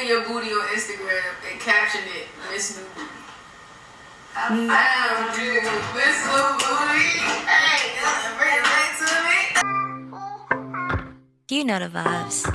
of your booty on Instagram and caption it Miss New Booty. I mm. found you, Miss New Booty. Hey, bring it back to me. You know the vibes.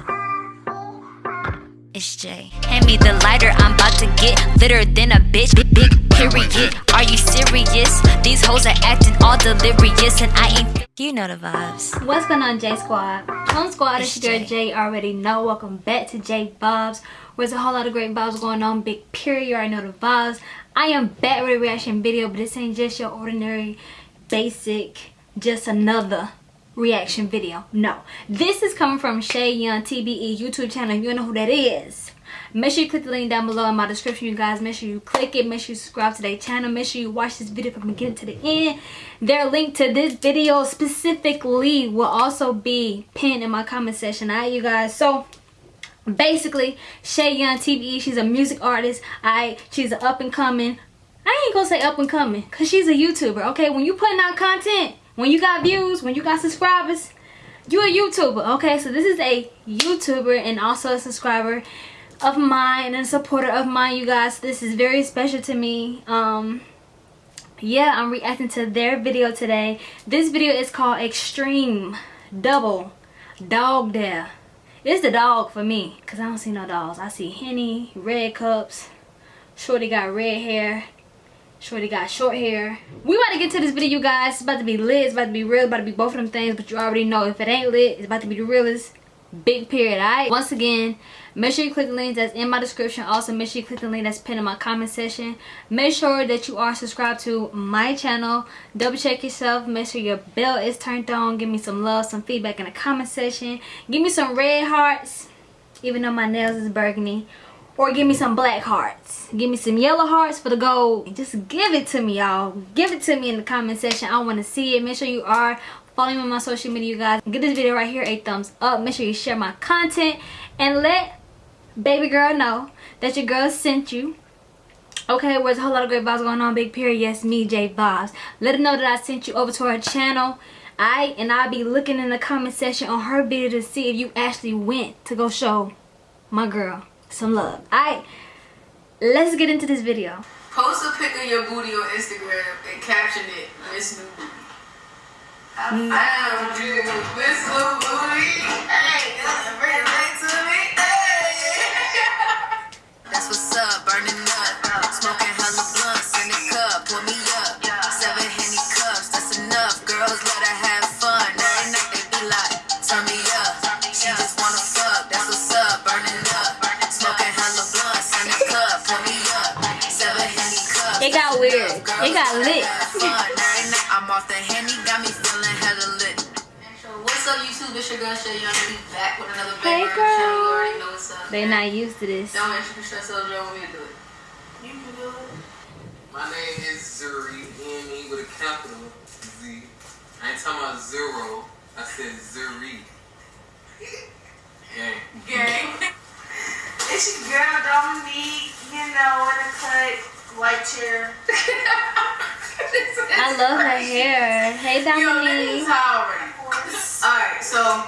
It's Jay. Hand me the lighter, I'm about to get litter than a bitch. Big, big period. Are you serious? These hoes are acting all delirious, and I ain't. You know the vibes. What's going on, J Squad? Home Squad, It's it's your Jay. Jay. Already know. Welcome back to J Vibes. Where's a whole lot of great vibes going on. Big period. You already know the vibes. I am back with a reaction video, but this ain't just your ordinary, basic, just another reaction video. No. This is coming from Shay Young TBE YouTube channel. You know who that is, make sure you click the link down below in my description, you guys. Make sure you click it. Make sure you subscribe to their channel. Make sure you watch this video from beginning to the end. Their link to this video specifically will also be pinned in my comment section. Alright, you guys. So, basically, Shay Young TBE, she's a music artist. Alright, she's an up and coming. I ain't gonna say up and coming, cause she's a YouTuber. Okay, when you putting out content, when you got views, when you got subscribers, you a YouTuber. Okay, so this is a YouTuber and also a subscriber of mine and a supporter of mine, you guys. This is very special to me. Um, yeah, I'm reacting to their video today. This video is called Extreme Double Dog Dare. It's the dog for me, cause I don't see no dogs. I see Henny, red cups. Shorty got red hair. Shorty got short hair. We about to get to this video, you guys. It's about to be lit. It's about to be real. It's about to be both of them things. But you already know if it ain't lit, it's about to be the realest. Big period, alright? Once again, make sure you click the link that's in my description. Also, make sure you click the link that's pinned in my comment section. Make sure that you are subscribed to my channel. Double check yourself. Make sure your bell is turned on. Give me some love, some feedback in the comment section. Give me some red hearts, even though my nails is burgundy or give me some black hearts give me some yellow hearts for the gold just give it to me y'all give it to me in the comment section i want to see it make sure you are following me on my social media you guys give this video right here a thumbs up make sure you share my content and let baby girl know that your girl sent you okay where's a whole lot of great vibes going on big period yes me j vibes let her know that i sent you over to her channel I and I'll be looking in the comment section on her video to see if you actually went to go show my girl some love. Alright, let's get into this video. Post a pic of your booty on Instagram and caption it Miss New Booty. I mm. found you, Miss New Booty. Hey, bring it That's what's up, burning up. Smoking hella blunts in the cup, pour me up. Seven Henny cups, that's enough. Girls let her have fun. Every night they be like, turn me up. She just wanna fuck, that's what's up, burning up. Smoking hella blunts in the cup, pour me up. Seven Henny cups. It got weird. It got lit. Have fun. Every night I'm off the Henny, got me feeling hella lit. What's up, YouTube? It's your girl Shay Young. We back with another They not used to this. Don't introduce yourself, Joe. Want me to do it? You can do it. My name is Zuri, N-E with a capital Z. I ain't talking about zero. I said Zuri. Gang. Gang. It's your girl Dominique, you know, in a cut, white chair. I love her hair. Hey, Yo, that is Dominique. hot already. Of. Alright, so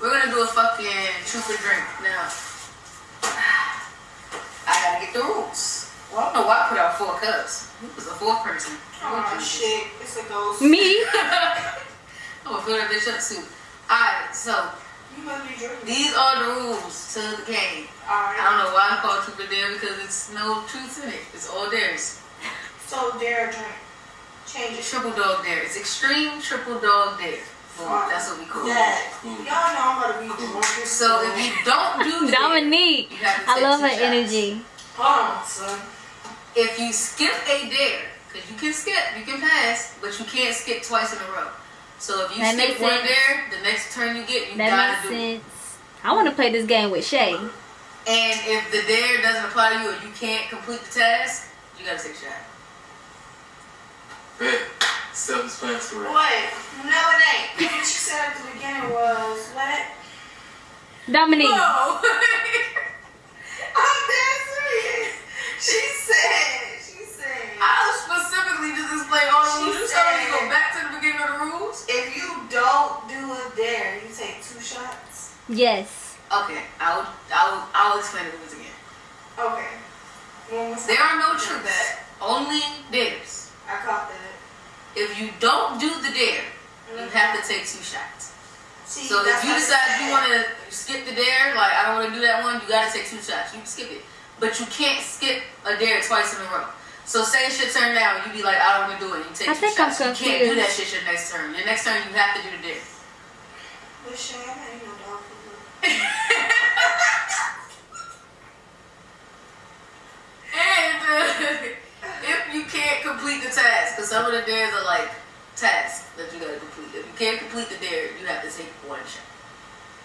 we're gonna do a fucking truth or drink now. I gotta get the rules. Well, I don't know why I put out four cups. Who was the fourth person? Oh shit, it's a ghost. Me? I'm gonna fill that bitch up soon. Alright, so You must be these are the rules to the game. I don't know why I call it truth or dare because it's no truth in it. It's all dares. So dare drink. Change it. Triple dog dare. It's extreme triple dog dare. Boom, that's what we call it. Y'all know I'm about to be drunk. So if you don't do Dominique. you I love two her shots. energy. Hold on, son. If you skip a dare, because you can skip, you can pass, but you can't skip twice in a row. So if you That skip makes one sense. dare, the next turn you get, you That gotta makes do it. sense. I want to play this game with Shay. And if the dare doesn't apply to you or you can't complete the task, you gotta take a shot. Bet. Self-explanatory. Wait, no it ain't. What you said at the beginning was, what? Dominique. No. I'm dead serious. She said, she said, I specifically just explained all the rules. You told me to go back to the beginning of the rules. if you don't do a dare, you take two shots. Yes. Okay, I'll I'll I'll explain the rules again. Okay. There are no truths. Only dares. I caught that. If you don't do the dare, you have to take two shots. See, So if you decide you want to skip the dare, like I don't want to do that one, you gotta take two shots. You can skip it, but you can't skip a dare twice in a row. So say it's your turn now, you be like, I don't want to do it. You take I two think I'm shots. you can't do that shit your next turn. Your next turn, you have to do the dare. But shit, I'm not eating no dog food. And uh, if you can't complete the task, because some of the dares are like tasks that you gotta complete. If you can't complete the dare, you have to take one shot.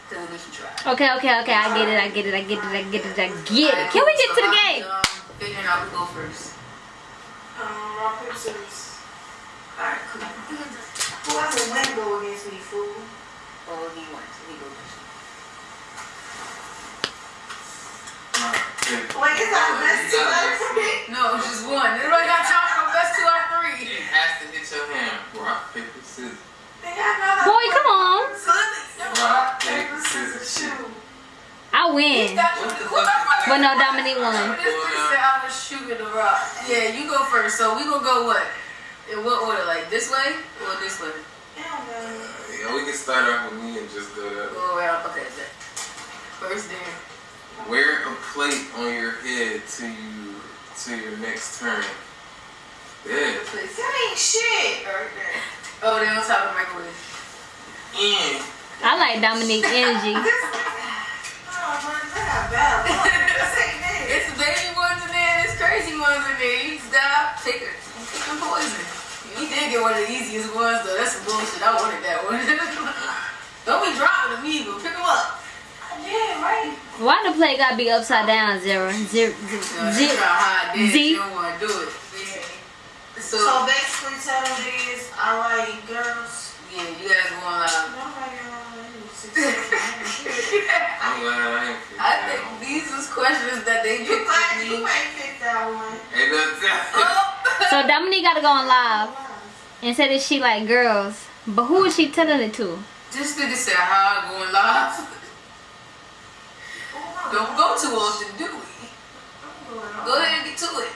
Because at least you try. Okay, okay, okay. I get it. I get it. I get it. I get it. I get it. Can we get to the game? Um, figuring out who go first. Um, rock, paper, scissors. Alright, cool. Whoever win go against me, fool. Oh, he won, so he goes first. Wait, is that the best two ever for me? No, it's just one. Everybody got time for best two out of three. It has to hit your hand. Rock, paper, scissors. Think I know that. Boy, come on. Rock, paper, scissors, shoot. I win. But no, Dominique won. This bitch said I was the rock. Yeah, you go first. So we gonna go what? In what order? Like this way or this way? Hell. Uh, yeah, we can start off with me and just go that way. Go around. Okay. First there. Wear a plate on your head to you to your next turn. Yeah. That ain't shit. Right there. Oh, they on top of the microwave. And I like Dominique energy. This Oh, man, they got bad luck. This ain't it. It's the baby ones in there it's crazy ones in there. You stop, take it, take some poison. You did get one of the easiest ones though. That's some bullshit. I wanted that one. Don't be dropping them either. Pick them up. I did, right. Why the plate gotta be upside down? Zero, zero, zero. you try to hide this. Z. Don't want to do it. Yeah. So, So basically, tell them this. I like girls. yeah, you guys going live. No, I like six, six, I'm glad I ain't picked I think these was questions that they You picked might, you might pick that one. Hey, that's Oh. So Dominique gotta go on live and say that she like girls. But who is she telling it to? This nigga said how I going live. Don't go too often, do we? Go ahead and get to it.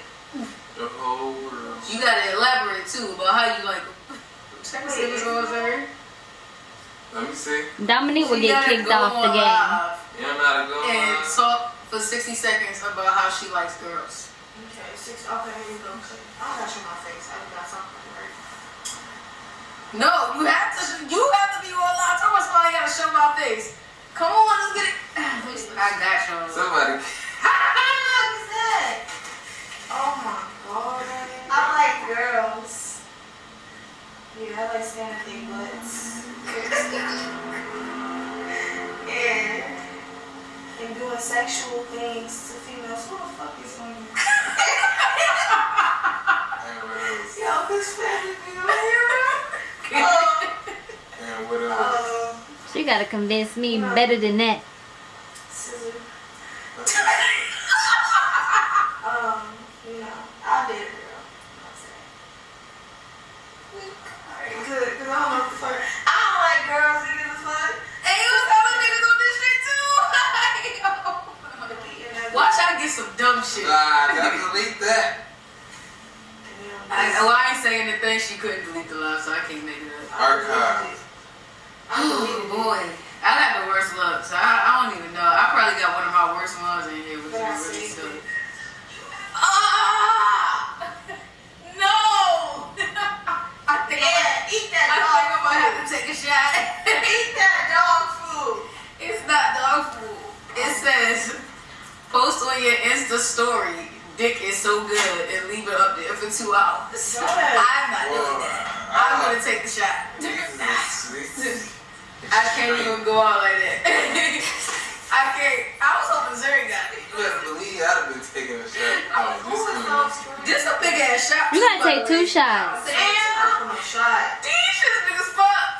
the whole world. You gotta elaborate too about how you like them. Check and see what's going on. Let me see. Dominique will get kicked off the game. live You don't know go And on. talk for 60 seconds about how she likes girls. Okay, six. Okay, here we go. I don't got you my face. I got something right. No, you have to. You have to be on live. Tell me somebody gotta show my face. Come on, let's get it. I got you. Somebody. What is that? Oh my god. I like girls. Yeah, I like standing big butts. yeah. And doing sexual things to females. Who the fuck is on you? Yo, this family be on here, bro. And what else? Uh, She gotta convince me better than that. scissor. Um, you I did it. Alright, good, because I don't know the fuck. I don't like girls, niggas the fuck. Hey, you was other niggas on this shit too. Watch I get some dumb shit. Ah, gotta delete that. I, well, I ain't saying anything. She couldn't delete the live, so I can't make it up. Archive. Oh boy, I got the worst luck. So I, I don't even know. I probably got one of my worst ones in here, which But I is really saved silly. Ah! No! I think I'm, Yeah, eat that I dog think I'm gonna have food. to take a shot. Eat that dog food. it's not dog food. It says, post on your Insta story. Dick is so good and leave it up there for two hours. Go ahead. I'm not doing that. I'm gonna take the shot. Jesus. I can't even go out like that. I can't. I was hoping Zuri got it. You better believe I'd have been taking a shot. Oh, Who this is one. those? This a big ass shot. You gotta take two way. shots. Damn. A shot. These shit's big as fuck.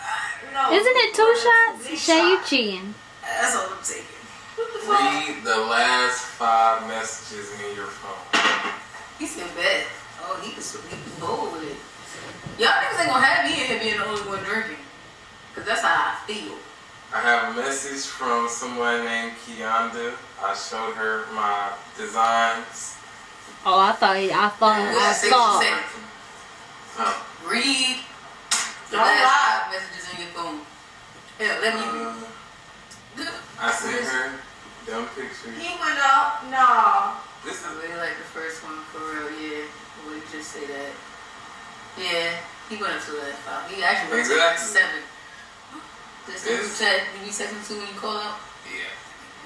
No. Isn't it two shots? Big Shay, you cheating. That's all I'm taking. The? Read the last five messages in your phone. He said bet. Oh, he was he was bold with it. Y'all niggas ain't gonna have me in here being the only one drinking. Cause that's how I feel. I have a message from someone named Kianda. I showed her my designs Oh, I thought I thought I Yeah, say saw. what. Oh. Read the Don't last lie. five messages in your phone. Hell, let me read. Uh, I sent her dumb pictures. He went up. No. This I is really like the first one for real, yeah. Would just say that. Yeah, he went up to the last five. He actually went to like Exactly. Seven. This group chat, did you text him to when you call up? yeah.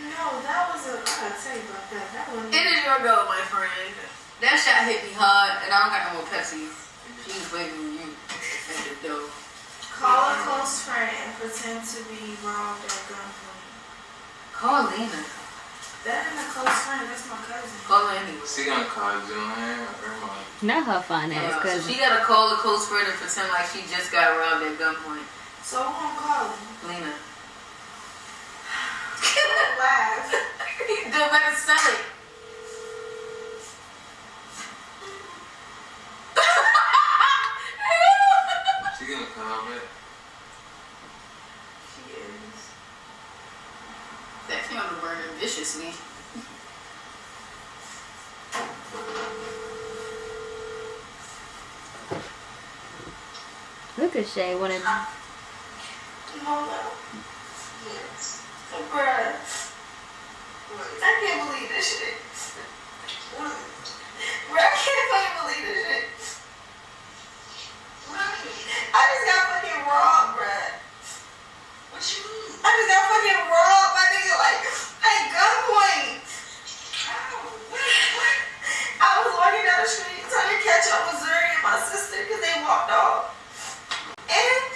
No, that was a. I gotta tell you about that. That one. It is your girl, my friend. That shot hit me hard, and I don't got no more Pepsi. She was waiting on you at the door. Call a close friend and pretend to be robbed at gunpoint. Call Lena. That ain't a close friend. That's my cousin. Call her anyway. She gonna call Joanne or mom. Not her fine ass so cousin. she gotta call a close friend and pretend like she just got robbed at gunpoint. So who I'm calling? Lena. Laugh. Do better sell it. She gonna call back. She is. That candle burning viciously. Look at Shay. Wanna Up. Yes. Bruh. I can't believe this shit. Bruh, I can't fucking believe this shit. I just got fucking robbed, bruh. What you mean? I just got fucking robbed. My nigga, like, at gunpoint. I was walking down the street trying to catch up with Zuri and my sister because they walked off. And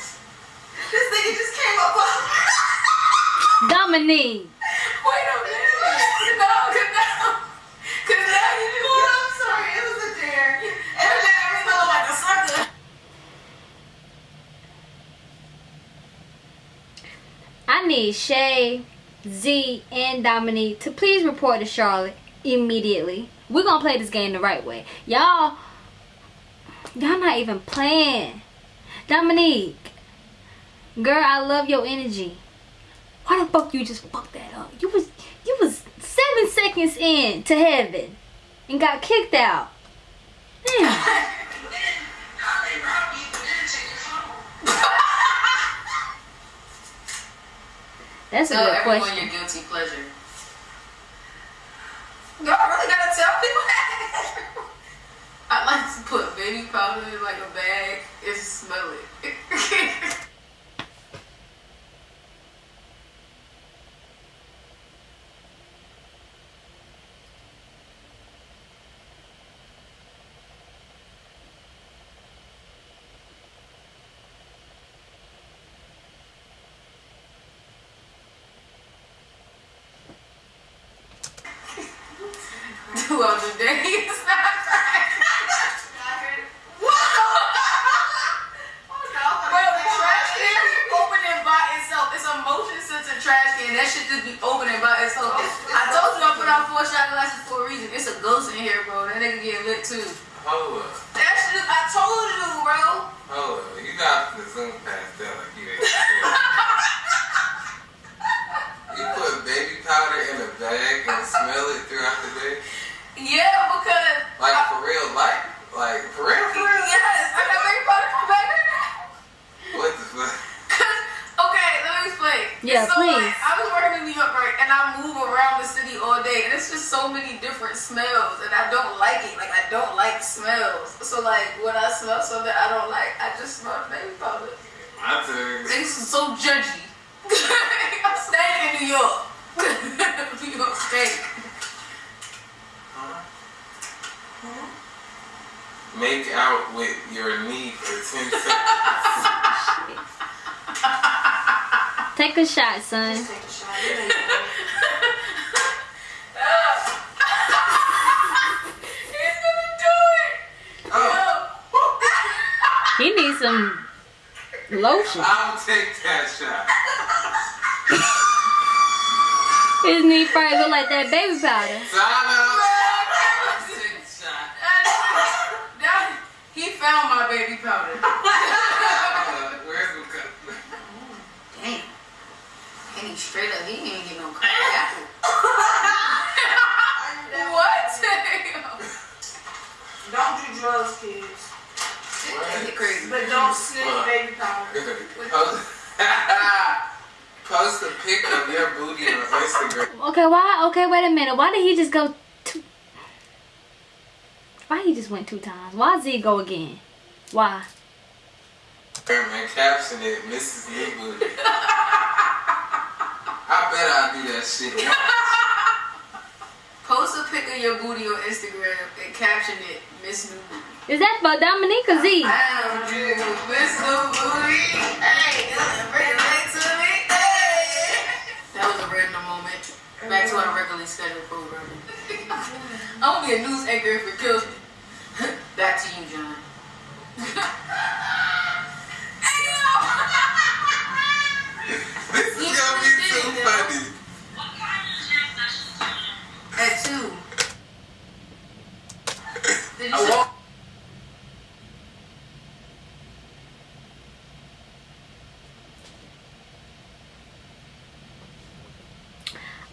this nigga just came up on Dominique. Wait a minute. No, cause now, cause now you just Oh, I'm sorry, it was a dare. And and then everything look like a sucker. I need Shay, Z, and Dominique to please report to Charlotte immediately. We're gonna play this game the right way. Y'all, y'all not even playing. Dominique, girl, I love your energy. Why the fuck you just fuck that up? You was you was seven seconds in to heaven and got kicked out. Damn. That's a Tell good everyone question. your guilty pleasure. Y'all really gotta tell people. I like to put baby powder in like a bag and smell it. Throughout the day, it's not crack. Bro, the trash can be opening by itself. It's a motion sensor trash can. That shit just be opening by itself. I told you I put out four shot glasses for a reason. It's a ghost in here, bro. That nigga getting lit too. Hold up. That shit, I told you, bro. Hold up. You got to zoom past that like you ain't You put baby powder in a bag and smell it throughout the day? Yeah, because. Like for real life? Like for real, for real? Yes, I got baby powder from back in the day. What the fuck? Cause, okay, let me explain. Yeah, so, please. Like, I was working in New York, right, and I move around the city all day, and it's just so many different smells, and I don't like it. Like, I don't like smells. So, like, when I smell something I don't like, I just smell baby powder. My. This is so judgy. I'm staying in New York. New York State. Make out with your knee for 10 seconds. Take a shot, son. Take a shot. It ain't good. He's gonna do it. Oh, He needs some lotion. I'll take that shot. His knee probably look like that baby powder. Time out. I'll take the shot. That- he found my baby powder. me straight up. He didn't even get no crack what? don't do drugs, kids. But don't sniff baby powder. Post a pic of your booty on Instagram. Okay, why? Okay, wait a minute. Why did he just go two? Why he just went two times? Why Z go again? Why? Caption it, Mrs. Booty. I bet I do that shit. Post a pic of your booty on Instagram and caption it, Miss New Booty. Is that for Dominique or Z? I am you, Miss New Booty. Hey, bring it back to me. Hey. That was a random moment. Back to our regularly scheduled programming. I'm gonna be a news anchor if it kills me. Back to you, John. hey, yo! This is gonna be too funny. At two. I say-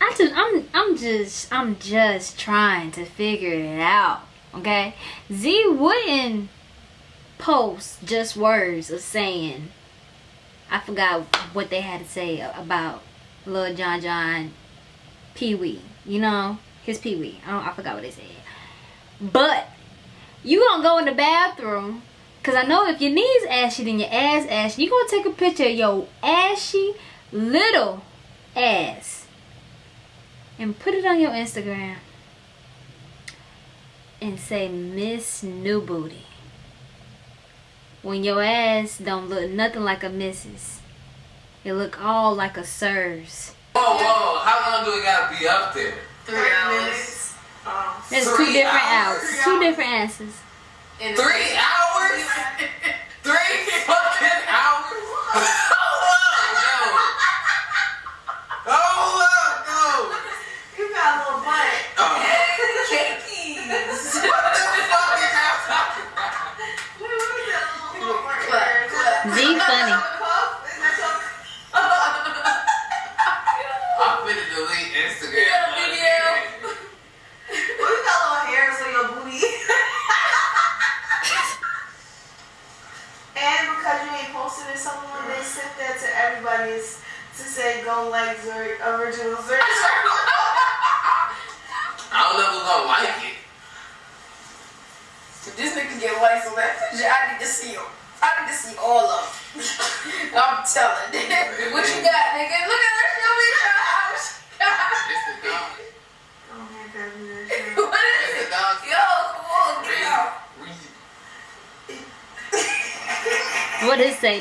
I just, I'm, I'm just, I'm just trying to figure it out. Okay, Z wouldn't post just words of saying. I forgot what they had to say about Lil John John Pee Wee. You know, his Pee Wee. I don't, I forgot what they said. But you gonna go in the bathroom. Cause I know if your knees ashy, then your ass ashy. You gonna take a picture of your ashy little ass and put it on your Instagram and say Miss New Booty. When your ass don't look nothing like a missus. It look all like a sirs. Whoa, whoa, how long do we gotta be up there? Three 30 hours. minutes. Oh. There's Three two different hours? hours. Two different answers. In the- Three hours? Three fucking hours?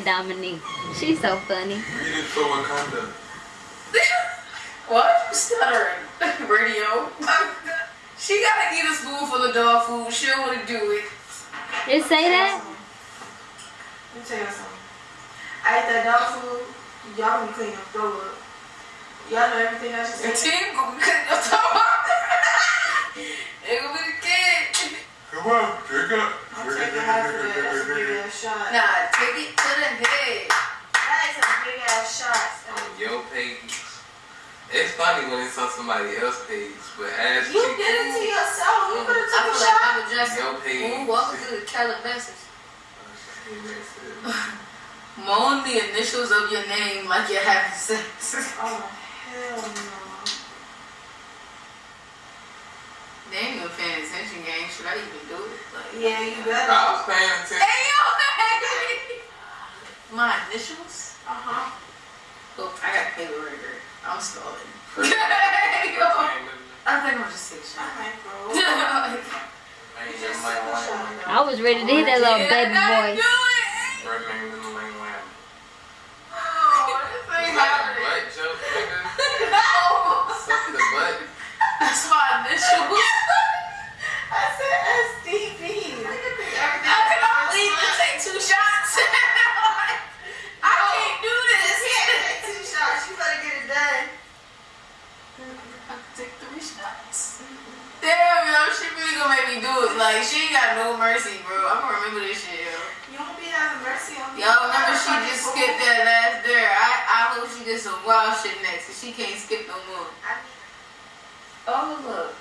Dominique? She's so funny. read it for Wakanda. What? You stuttering? Radio. she gotta eat a spoonful of dog food. She don't wanna do it. It say that? Let me tell you something. I ate that dog food. Y'all gonna clean your throat up. Y'all know everything I should Your say. team gonna be your off. They gonna be the. Come on, drink up. I'm taking half of it. That's a big ass shot. Nah, take it to the head. That is a big ass shot. On your page. It's funny when it's on somebody else's page, but as You did it to yourself. You could have I took a feel like shot. I'm just Your page. Ooh, welcome to the Calabasas. Moan the initials of your name like you're having sex. Oh hell no. They ain't even paying attention, gang. Should I even do it? Like, Yeah, you better. I was paying attention. hey, yo. My initials? Uh huh. Oh, I got paper right. I'm stalling. Hey, yo. I think I'm just take a shot. Okay, bro. is- ain't Just nothing like take a Wayne shot. Wayne. I was ready to hear that little baby voice. dude, like she ain't got no mercy, bro. I'm gonna remember this shit, yo. You don't be having mercy on me. Y'all remember she just school. skipped that last dare. I, I hope she gets some wild shit next, cause she can't skip no more. I, oh look,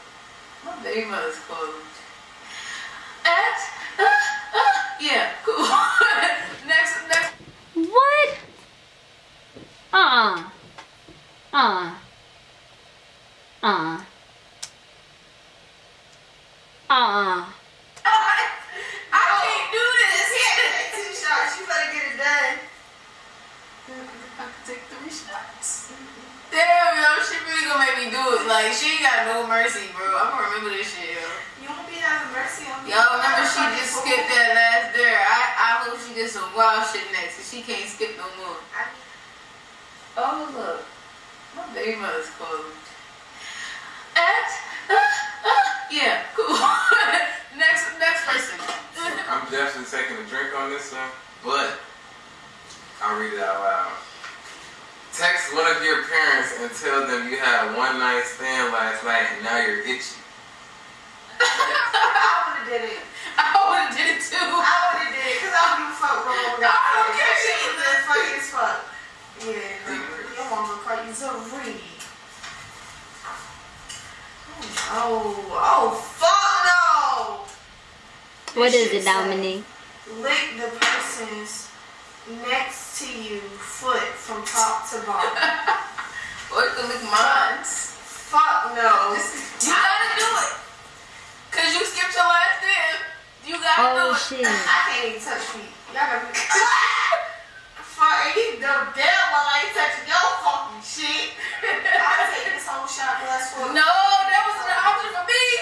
my baby mother's closed. At, uh, uh, yeah, cool. next, next. What? Uh. Uh. Uh. Uh shots. Damn, yo, she really gonna make me do it. Like, she ain't got no mercy, bro. I'm gonna remember this shit, yo. You won't be having mercy on me. Yo, remember she just skipped that last dare. I, I hope she gets some wild shit next, cause she can't skip no more. Oh, look. My baby mother's closed. And, uh, yeah, cool. next, next person. I'm definitely taking a drink on this one, but I'll read it out loud. Text one of your parents and tell them you had one night stand last night and now you're itchy. I would've did it. I would've did it too. I would've did it because I don't give a fuck what my mama got. I don't care She either. funny as fuck. Yeah, no, your mama call you Zuri. Oh, oh, fuck no! What This is it, Dominique? Lick the person's next to you foot from top to bottom. Or you can lick mine. fuck no. You gotta do it. Cause you skipped your last dance. You gotta Oh do it. shit. I can't even touch feet. Y'all gotta be. Fuck, you know damn well I ain't touching your fucking shit. I'll take this whole shot glass full. No,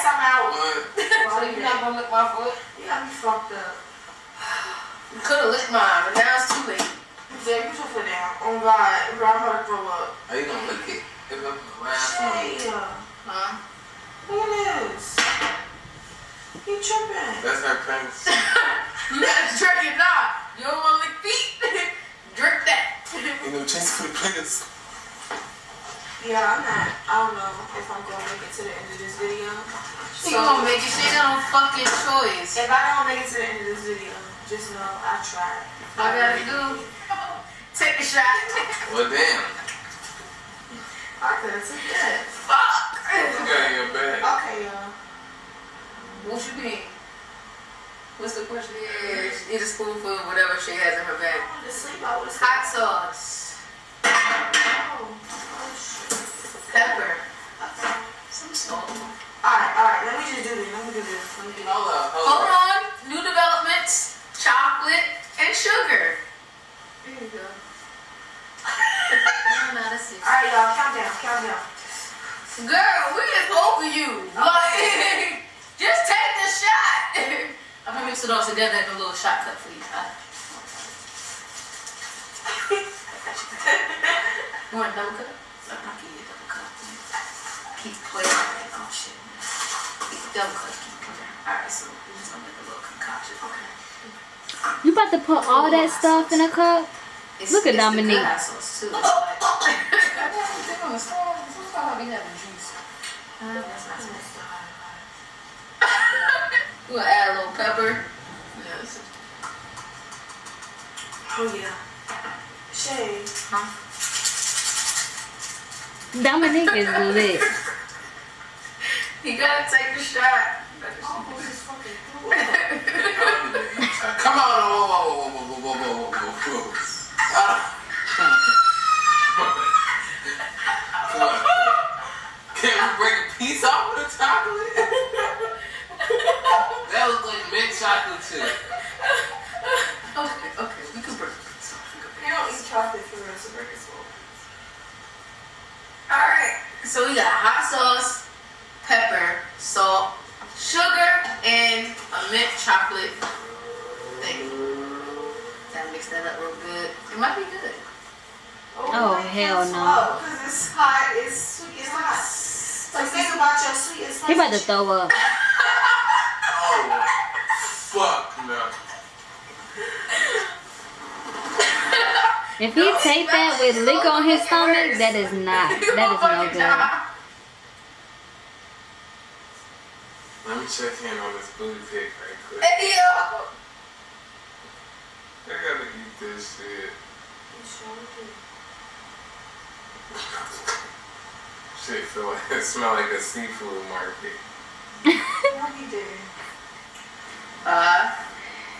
guess I'm out. one. so you're not gonna lick my foot? You got me fucked up. You could have licked mine, but now it's too late. Jay, put your foot down. Oh God, bro, I'm about to throw up. Are you gonna lick it? If I'm the last one. Huh? look at this. You tripping? That's her premise. You gotta drink it now. You don't want to lick feet? Drink that. You know, chase for the players. Yeah, I'm not. I don't know if I'm gonna make it to the end of this video. You gonna make it? She got no fucking choice. If I don't make it to the end of this video, just know I tried. All I gotta do, take a shot. Well, damn. I could have took that. Fuck. You got in your bag. Okay, y'all. What you mean? What's the question? Eat a spoonful of whatever she has in her I bag. wanted to sleep. I would have Hot sauce, Oh, oh shit. pepper, Okay. Some. Alright, alright. Let me just do this. Let me do this. Let me do this. Hold up, Hold hold up. on. New developments: chocolate and sugar. There you go. No, that's it. Alright, y'all. Count down. Count down. Girl, we is over you. Like, just take the shot. I'm gonna mix it all together in a little shot cup for you. Huh? you want a double cup? Wait a minute. Oh, shit. Double click. Okay. Alright, so we're just gonna make a little concoction. Okay. You about to put all that stuff in a cup? It's, Look at Dominique. We'll add a little pepper? Yes. Oh, yeah. Shay. Huh? Dominique is lit. You gotta take the shot. This fucking threw up. Come on, whoa, whoa, whoa, whoa, whoa, whoa, whoa, whoa, whoa. Ah. Come on. Can we break a piece off of the chocolate? that looks like mint chocolate chip. Okay, okay, we can break a piece off. We can break You don't eat chocolate for the rest of breakfast. Alright, so we got hot sauce, pepper, salt, sugar, and a mint chocolate thing. Gotta mix that up real good. It might be good. Oh, oh hell no. Oh, because it's hot, it's sweet, it's hot. Like, think about your sweet and spicy He about to throw up. Oh, fuck no. If he take that with liquor on his stomach, that is not. That is no good. Let me check in on this booty pic right quick. Hey, yo. I gotta eat this shit. Shit feel like it smell like a seafood market. What he did? Five,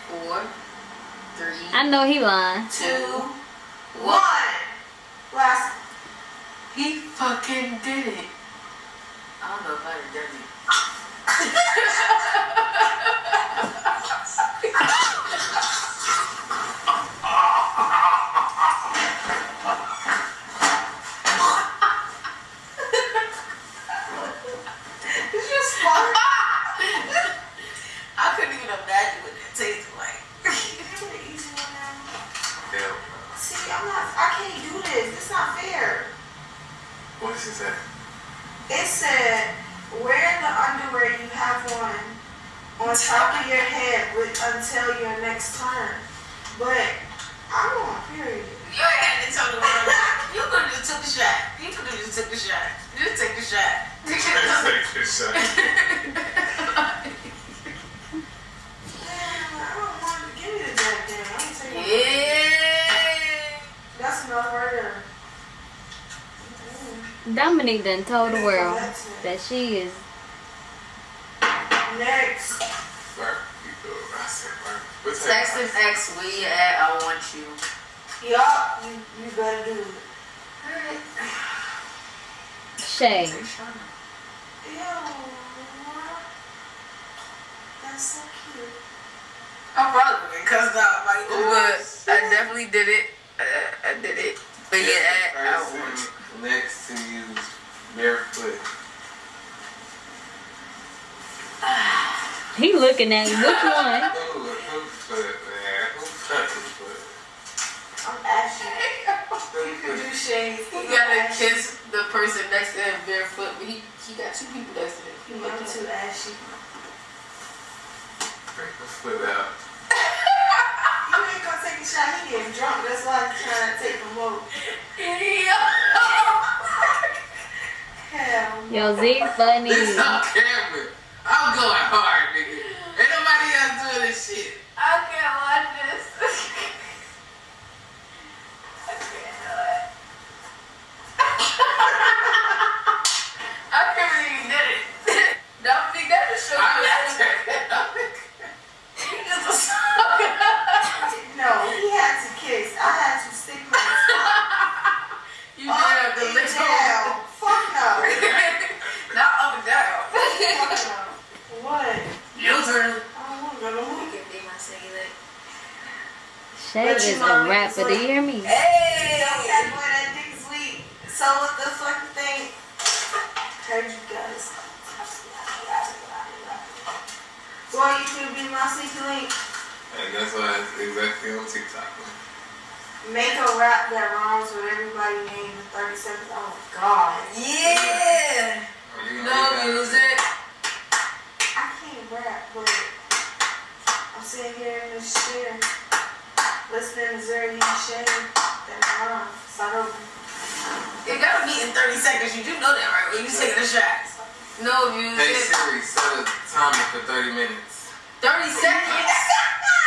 four, three, I know he lying. two, One. one. Last. He fucking did it. I don't know if I done done it. Did you smart? I couldn't even imagine what that tasted like. Give me the easy one now. Hell See, I'm not. I can't do this. It's not fair. no. What she say? It said, wear the underwear you have on on top of your head with, until your next turn. But I'm on period. You ain't had to tell the world. You could have just took the shot. You could have just took the shot. Just take the shot. Take this shot. Damn, I don't want to give me the goddamn. I'm gonna take it. yeah. That's enough right there. Mm. Dominique done told the world that she is. Next. Barbecue. I said barbecue. Text that? an ex where you at. I want you. Yup, you, you better do it. Shay. Ew. That's so cute. I probably been cussed out by you, but I definitely did it. Uh, I did it. But yeah, I, I want you. Next to you barefoot. He looking at you. Which one? Who, who foot, man? Who fucking foot? I'm ashy. You shades. He gotta kiss the person next to him barefoot, but he, he got two people next to him. He I'm looking too ashy. Break the foot out. You ain't gonna take a shot. He getting drunk. That's why he's trying to take the more. Hell. Yo, Z funny. This on camera. I'm going hard, nigga. Ain't nobody else doing this shit. I can't watch this. I can't do it. I can't believe you did it. Don't think that just shows I'm you not that taking you just a sucker. No, he had to kiss. I had to stick my You did have to up lick and down. Fuck no. Not up and down. Fuck no. What? Your turn. I don't want to go to You movie. can be my cellulite. Shay is a rapper. Do you hear me? Hey! That boy, that dick is weak. So what the fucking thing? Heard you guys. Boy, you should be my secret link. And that's why it's exactly on TikTok. Make a rap that rhymes with everybody name in 30 seconds. Oh God. Yeah! Oh, you No music. I can't rap, but I'm sitting here in this chair listening to Zuri and Shay that rhyme. Start over. It gotta be in 30 seconds. You do know that, right? When you taking a shot. No music. Hey music. Siri, set a timer for 30 minutes. 30 seconds?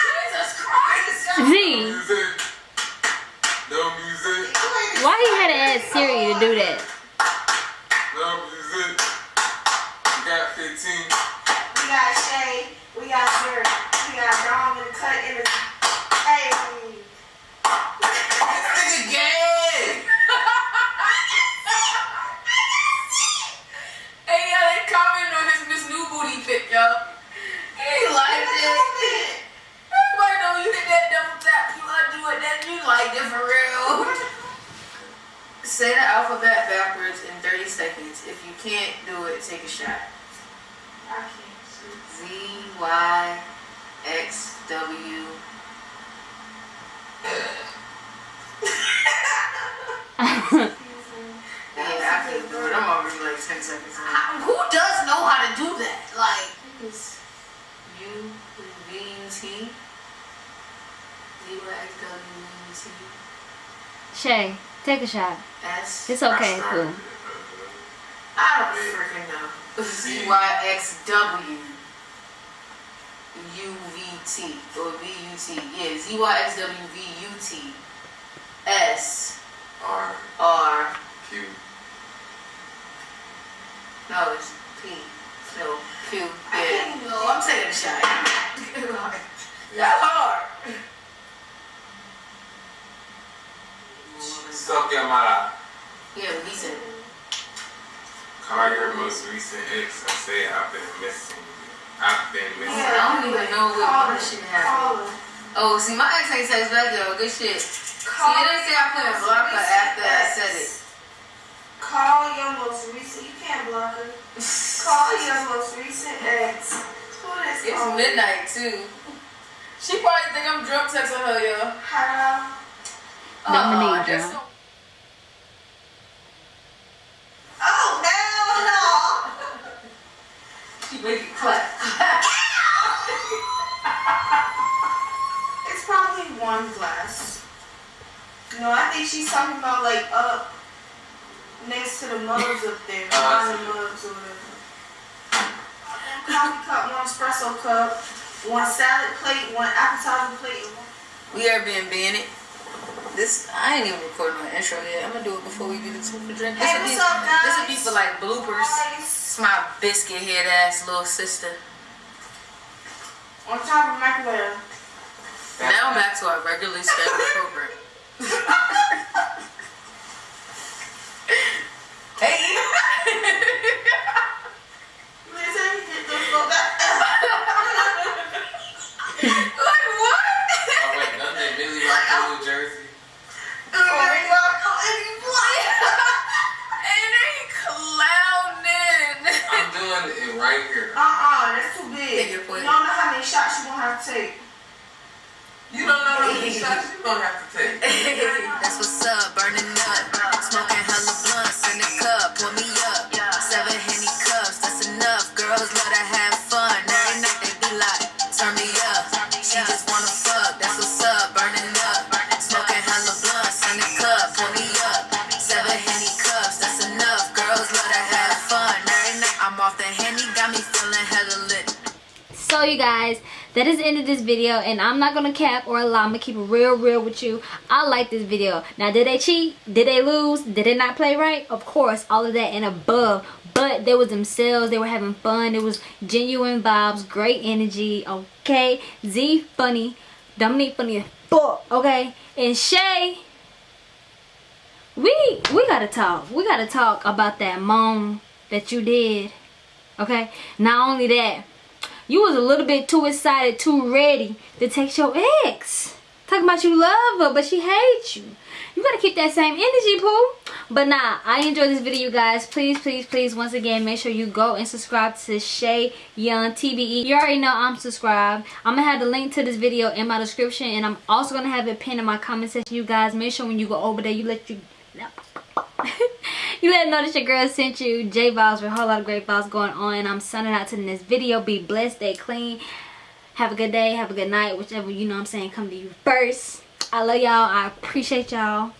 Jesus Christ! Z. Music. No music. Why he had to ask Siri to do that? No music. You got 15. We got Shay, we got Zuri, we got Dom in the cut in the. Hey, Nigga gay! hey, yo, they comment on his Miss New Booty pic, yo. He liked it. Everybody know you hit that double tap, you undo it, for real. Say the alphabet backwards in 30 seconds. If you can't do it, take a shot. I can't. Z, Y, X, W. Yeah, I can do it. I'm already like 10 seconds in. Who does know how to do that? Like, U, V, T. Z, Y, X, W, V, and T. Shay, take a shot. S. It's okay, I cool. I don't freaking know. Z Y X W U V T or V U T. Yeah, Z Y X W V U T S R R. Q. No, it's P. No, Q. I Yeah. can't even- No, I'm taking a shot. That's hard. Suck your mouth. Yeah, but he said. Call your most recent ex and say I've been missing you. I've been missing I don't even know what Call what her. shit happened. Call her. Oh, see, my ex ain't text back though. Good shit. See, Call it didn't say I put a blocker after I said it. Call your most recent. You can't block her. Call your most recent ex. Who is It's calling? midnight too. She probably think I'm drunk texting her, yo. Hello. Dominique Uh, just drunk. Oh hell no! She make it clap. It's probably one glass. No, I think she's talking about like up next to the mugs up there, Oh, I behind the mugs or whatever. One coffee cup, one espresso cup, one salad plate, one appetizer plate. and one- We are being it. This I ain't even recording my intro yet. I'm gonna do it before we do the two for drink. This Hey, will be, what's up, guys? This will be for like bloopers. Guys, It's my biscuit head ass little sister. On top of microwave. Now back to our regularly scheduled program. hey. Right here. Uh-uh, that's too Take big. your You don't know how many shots you're gonna have to take. You don't know how many shots you're gonna have to take. guys, that is the end of this video and I'm not gonna cap or lie. I'm gonna keep it real real with you. I like this video. Now did they cheat? Did they lose? Did they not play right? Of course, all of that and above. But they was themselves, they were having fun, it was genuine vibes, great energy, okay? Z funny, Dominique funny okay? And Shay, we we gotta talk. We gotta talk about that moan that you did. Okay? Not only that, you was a little bit too excited, too ready to text your ex. Talking about you love her, but she hates you. You gotta keep that same energy, Pooh. But nah, I enjoyed this video, guys. Please, please, please, once again, make sure you go and subscribe to Shay Young TBE. You already know I'm subscribed. I'm gonna have the link to this video in my description, and I'm also gonna have it pinned in my comment section. You guys, make sure when you go over there, you let you you let know that your girl sent you J vibes with a whole lot of great vibes going on. I'm signing out to next video. Be blessed, stay clean. Have a good day, have a good night, whichever you know I'm saying come to you first. I love y'all. I appreciate y'all.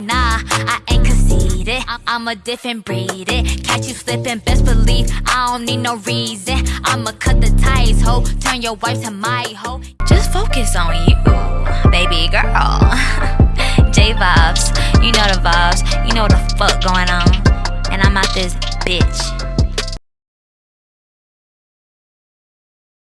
Nah, I ain't conceited. I'm, I'm a different breed. It. Catch you slipping, best believe I don't need no reason. I'ma cut the ties, ho. Turn your wife to my hoe. Just focus on you, baby girl. J vibes, you know the vibes. You know the fuck going on. And I'm out this bitch.